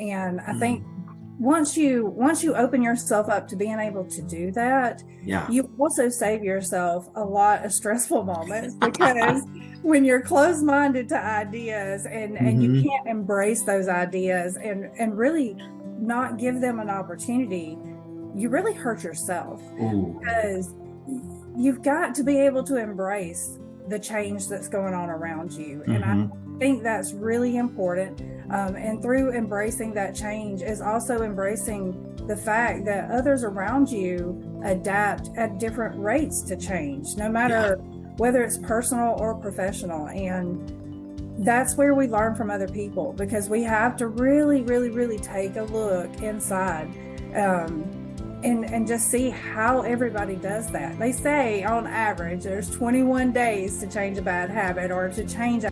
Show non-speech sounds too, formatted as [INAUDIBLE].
And I Mm. think once you once you open yourself up to being able to do that, Yeah. you also save yourself a lot of stressful moments [LAUGHS] because when you're closed-minded to ideas and and you Mhm. can't embrace those ideas and and really not give them an opportunity, you really hurt yourself Ooh. because you've got to be able to embrace the change that's going on around you. And I Mhm. Think that's really important. Um, and through embracing that change is also embracing the fact that others around you adapt at different rates to change, no matter whether it's personal or professional. And that's where we learn from other people because we have to really, really, really take a look inside. Um, and, and just see how everybody does that. They say on average there's 21 days to change a bad habit or to change